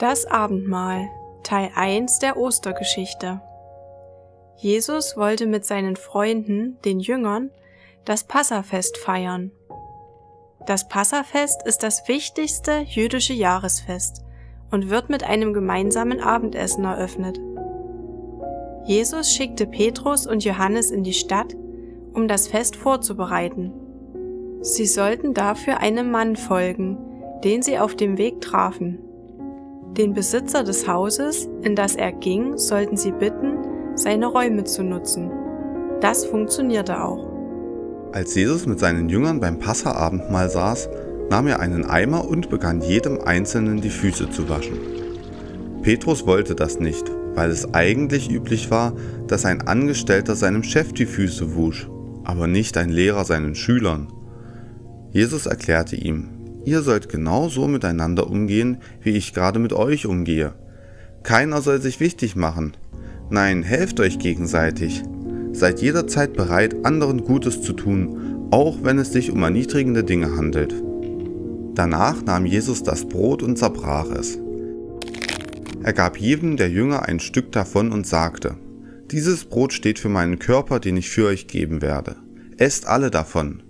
Das Abendmahl Teil 1 der Ostergeschichte Jesus wollte mit seinen Freunden, den Jüngern, das Passafest feiern. Das Passafest ist das wichtigste jüdische Jahresfest und wird mit einem gemeinsamen Abendessen eröffnet. Jesus schickte Petrus und Johannes in die Stadt, um das Fest vorzubereiten. Sie sollten dafür einem Mann folgen, den sie auf dem Weg trafen. Den Besitzer des Hauses, in das er ging, sollten sie bitten, seine Räume zu nutzen. Das funktionierte auch. Als Jesus mit seinen Jüngern beim Passaabendmahl saß, nahm er einen Eimer und begann jedem Einzelnen die Füße zu waschen. Petrus wollte das nicht, weil es eigentlich üblich war, dass ein Angestellter seinem Chef die Füße wusch, aber nicht ein Lehrer seinen Schülern. Jesus erklärte ihm, Ihr sollt genauso miteinander umgehen, wie ich gerade mit euch umgehe. Keiner soll sich wichtig machen. Nein, helft euch gegenseitig. Seid jederzeit bereit, anderen Gutes zu tun, auch wenn es sich um erniedrigende Dinge handelt. Danach nahm Jesus das Brot und zerbrach es. Er gab jedem der Jünger ein Stück davon und sagte, Dieses Brot steht für meinen Körper, den ich für euch geben werde. Esst alle davon.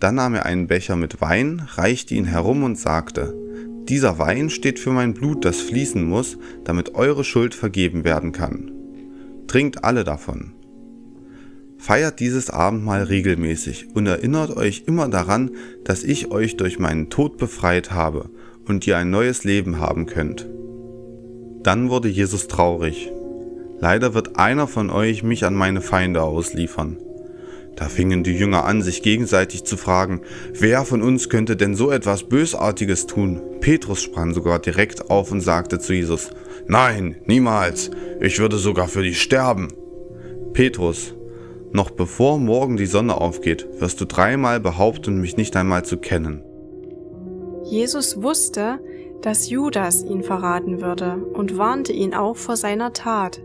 Dann nahm er einen Becher mit Wein, reichte ihn herum und sagte, Dieser Wein steht für mein Blut, das fließen muss, damit eure Schuld vergeben werden kann. Trinkt alle davon. Feiert dieses Abendmahl regelmäßig und erinnert euch immer daran, dass ich euch durch meinen Tod befreit habe und ihr ein neues Leben haben könnt. Dann wurde Jesus traurig. Leider wird einer von euch mich an meine Feinde ausliefern. Da fingen die Jünger an, sich gegenseitig zu fragen, wer von uns könnte denn so etwas Bösartiges tun? Petrus sprang sogar direkt auf und sagte zu Jesus, Nein, niemals, ich würde sogar für dich sterben. Petrus, noch bevor morgen die Sonne aufgeht, wirst du dreimal behaupten, mich nicht einmal zu kennen. Jesus wusste, dass Judas ihn verraten würde und warnte ihn auch vor seiner Tat.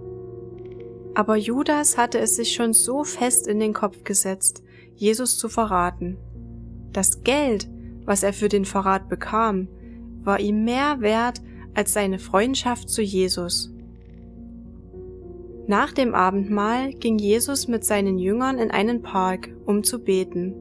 Aber Judas hatte es sich schon so fest in den Kopf gesetzt, Jesus zu verraten. Das Geld, was er für den Verrat bekam, war ihm mehr wert als seine Freundschaft zu Jesus. Nach dem Abendmahl ging Jesus mit seinen Jüngern in einen Park, um zu beten.